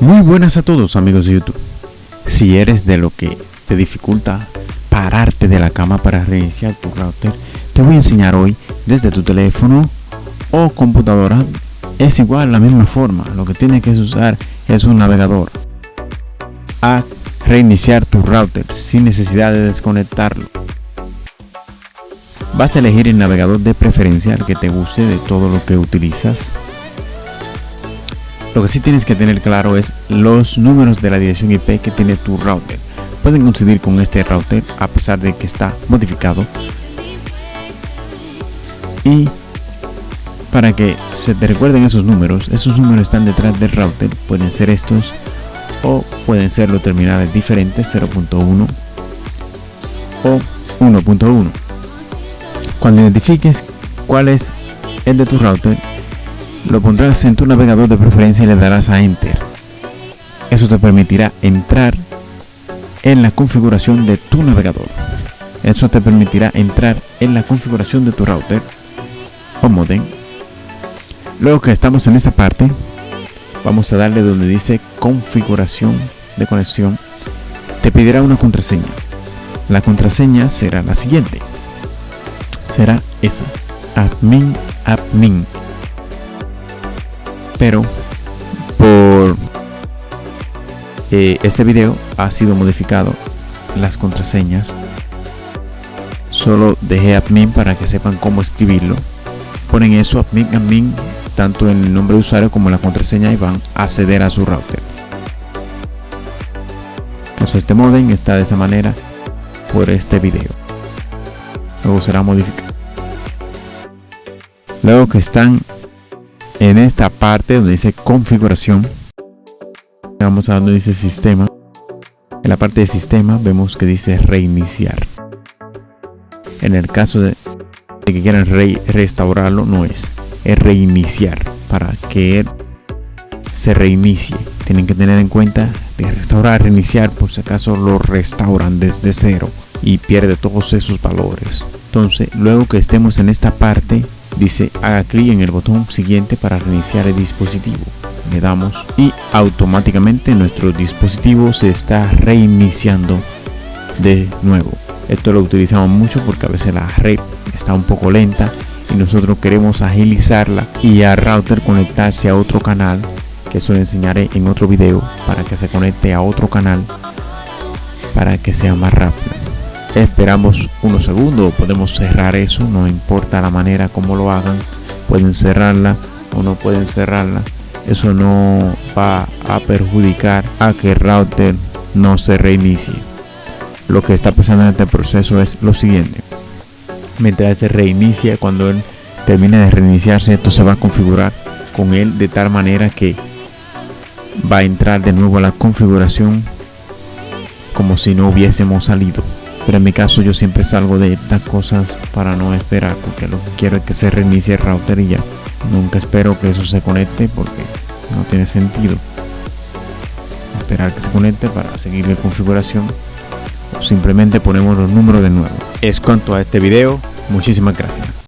Muy buenas a todos amigos de YouTube. Si eres de lo que te dificulta pararte de la cama para reiniciar tu router, te voy a enseñar hoy desde tu teléfono o computadora. Es igual la misma forma, lo que tienes que usar es un navegador a reiniciar tu router sin necesidad de desconectarlo. Vas a elegir el navegador de preferencia que te guste de todo lo que utilizas lo que sí tienes que tener claro es los números de la dirección IP que tiene tu router. Pueden coincidir con este router a pesar de que está modificado. Y para que se te recuerden esos números, esos números están detrás del router. Pueden ser estos o pueden ser los terminales diferentes 0.1 o 1.1. Cuando identifiques cuál es el de tu router, lo pondrás en tu navegador de preferencia y le darás a Enter. Eso te permitirá entrar en la configuración de tu navegador. Eso te permitirá entrar en la configuración de tu router o modem. Luego que estamos en esta parte, vamos a darle donde dice configuración de conexión. Te pedirá una contraseña. La contraseña será la siguiente. Será esa. Admin, admin pero por eh, este video ha sido modificado las contraseñas. Solo dejé admin para que sepan cómo escribirlo. Ponen eso admin admin tanto en el nombre de usuario como la contraseña y van a acceder a su router. Eso este modem está de esa manera por este video. Luego será modificado. Luego que están en esta parte donde dice configuración. Vamos a donde dice sistema. En la parte de sistema vemos que dice reiniciar. En el caso de, que quieran restaurarlo no es. Es reiniciar. Para que se reinicie. Tienen que tener en cuenta de restaurar reiniciar. Por si acaso lo restauran desde cero. Y pierde todos esos valores. Entonces luego que estemos en esta parte dice haga clic en el botón siguiente para reiniciar el dispositivo. Le damos y automáticamente nuestro dispositivo se está reiniciando de nuevo. Esto lo utilizamos mucho porque a veces la red está un poco lenta y nosotros queremos agilizarla y a router conectarse a otro canal que eso lo enseñaré en otro video para que se conecte a otro canal para que sea más rápido esperamos unos segundos podemos cerrar eso no importa la manera como lo hagan pueden cerrarla o no pueden cerrarla. Eso no va a perjudicar a que el router no se reinicie. Lo que está pasando en este proceso es lo siguiente. Mientras se reinicia cuando él termine de reiniciarse esto se va a configurar con él de tal manera que va a entrar de nuevo a la configuración como si no hubiésemos salido pero en mi caso yo siempre salgo de estas cosas para no esperar porque lo que quiero es que se reinicie el router y ya. Nunca espero que eso se conecte porque no tiene sentido. Esperar que se conecte para seguir la configuración o simplemente ponemos los números de nuevo. Es cuanto a este video. Muchísimas gracias